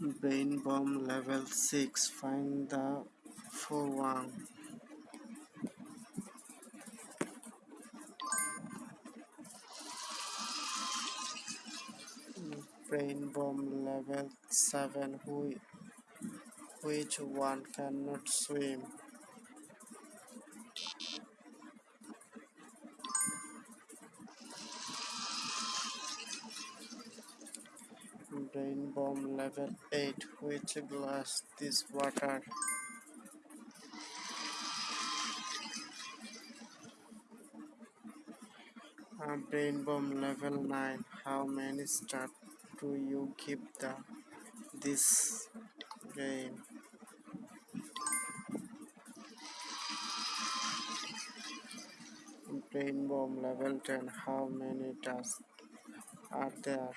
Brain bomb level 6 Find the 4 1 Brain bomb level 7 who, Which one cannot swim? Brain bomb level 8 Which glass this water? Uh, brain bomb level 9 How many stars do you give the this game? Brain bomb level 10 How many tasks are there?